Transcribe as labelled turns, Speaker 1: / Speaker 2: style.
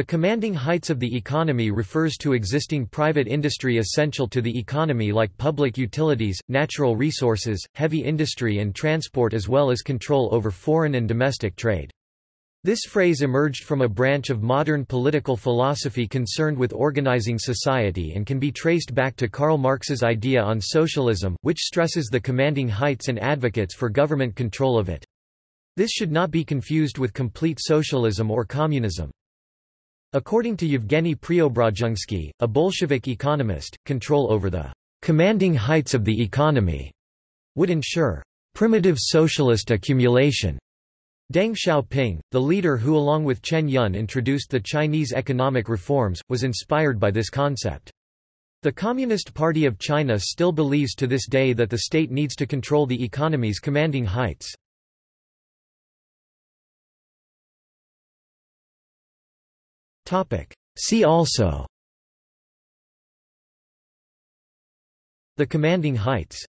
Speaker 1: The commanding heights of the economy refers to existing private industry essential to the economy like public utilities, natural resources, heavy industry and transport as well as control over foreign and domestic trade. This phrase emerged from a branch of modern political philosophy concerned with organizing society and can be traced back to Karl Marx's idea on socialism, which stresses the commanding heights and advocates for government control of it. This should not be confused with complete socialism or communism. According to Yevgeny Preobrazhensky, a Bolshevik economist, control over the commanding heights of the economy would ensure primitive socialist accumulation. Deng Xiaoping, the leader who along with Chen Yun introduced the Chinese economic reforms, was inspired by this concept. The Communist Party of China still believes to this day that the state needs to control the economy's commanding heights. See also. The commanding heights